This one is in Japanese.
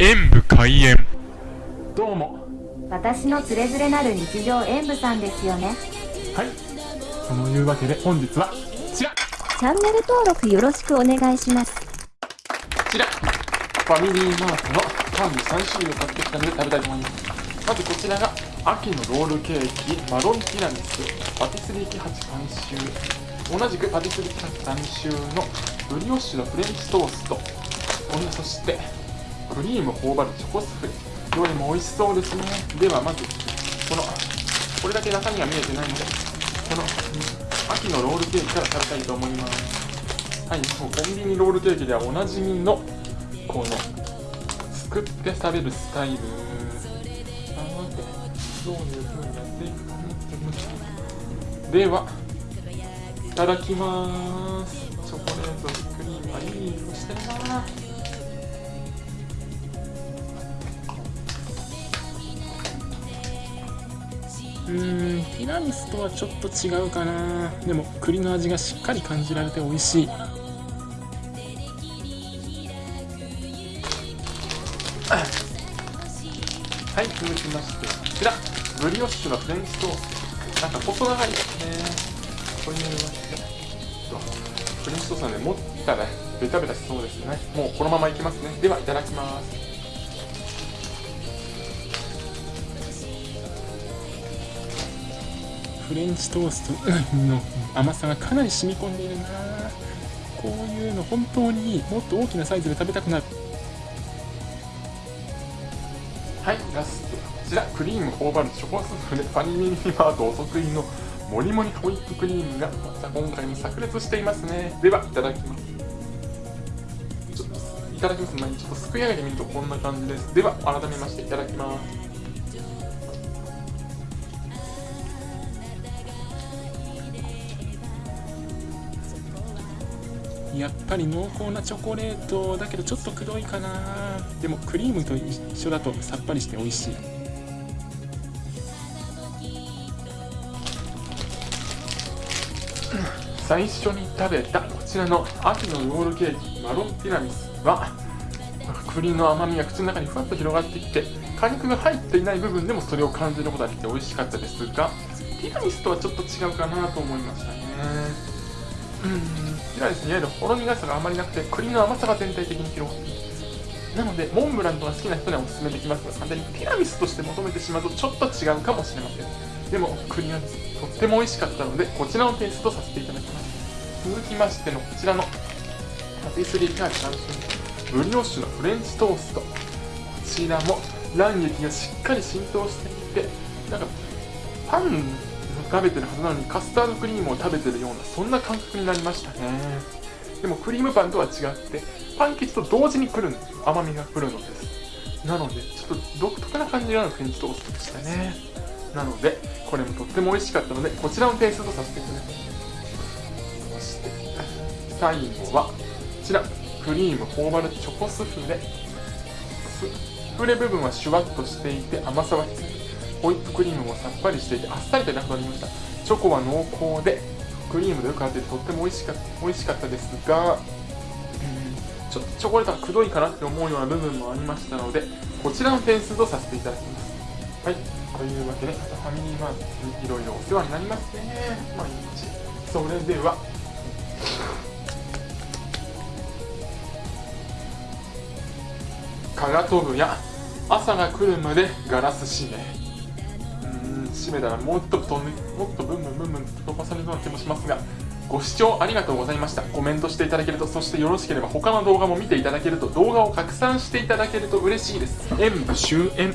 演武開演。どうも。私のつれづれなる日常演舞さんですよね。はい。そのいうわけで本日はこちら。こチャンネル登録よろしくお願いします。ちら。ファミリーマートのパン3種類を買ってきたので食べたいと思います。まずこちらが秋のロールケーキマロンティラミス。パティスリーキ8監修。同じくパティスリーキ8監修のブリオッシュのフレンチトースト。そしてクリーム頬張るチョコスフレどれも美味しそうですね。ではまずこのこれだけ中身が見えてないのでこの秋のロールケーキから食べたいと思います。はいもうコンビニロールケーキではおなじみのこの作って食べるスタイル。なのでどういう風になっていくかねではいただきます。チョコレートクリームあいい色してるな。ィラミスとはちょっと違うかな。でも栗の味がしっかり感じられて美味しい。はい続きまして。こちらブリオッシュのフレンチトースト。なんか細長いですね。これになりましてフレンチトーストなんで持ったらベタベタしそうですね。もうこのままいきますね。ではいただきます。フレンチトースト。の甘さがかなり染み込んでいるな。こういうの本当にもっと大きなサイズで食べたくなる。はいラストこちら。クリーム頬張るチョコスフレファニミニマートお得意のもりもりホイップクリームがまた今回も炸裂していますね。ではいただきます。ちょっといただきます。前にちょっとすくい上げてみるとこんな感じです。では改めましていただきます。やっぱり濃厚なチョコレートだけどちょっとくどいかな。でもクリームと一緒だとさっぱりして美味しい。最初に食べたこちらの秋のロールケーキマロンティラミスは栗の甘みが口の中にふわっと広がってきて果肉が入っていない部分でもそれを感じることができて美味しかったですがティラミスとはちょっと違うかなと思いましたね。うん。ティラミスいわゆるほろ苦さがあまりなくて栗の甘さが全体的に広がっているなのでモンブランとか好きな人にはおすすめできますが完全にティラミスとして求めてしまうとちょっと違うかもしれません。でも栗がとっても美味しかったのでこちらのテイストさせていただきます。続きましてのこちらのパティスリーキャーキ監修ブリオッシュのフレンチトースト。こちらも卵液がしっかり浸透していてなんかパン食べてるはずなのにカスタードクリームを食べてるようなそんな感覚になりましたね。でもクリームパンとは違ってパン生地と同時に来るんです甘みが来るので。すなのでちょっと独特な感じのフレンチトーストでしたね。なのでこれもとっても美味しかったのでこちらのテイストとさせていただきますそして最後はこちらクリーム頬張るチョコスフレ。スフレ部分はシュワッとしていて甘さは必要。ホイップクリームもさっぱりしていてあっさりとなくなりました。チョコは濃厚でクリームでよく合っててとっても美味しかった美味しかったですが、ちょっとチョコレートがくどいかなって思うような部分もありましたのでこちらの点数とさせていただきます。はい。というわけでまたファミリーマートにいろいろお世話になりますね。毎日。それでは。蚊が飛ぶや朝が来るまでガラス閉め。締めたらもっと飛んでもっとブンブンブンブン飛ばされそうな気もしますがご視聴ありがとうございました。コメントしていただけるとそしてよろしければ他の動画も見ていただけると動画を拡散していただけると嬉しいです。演武終演。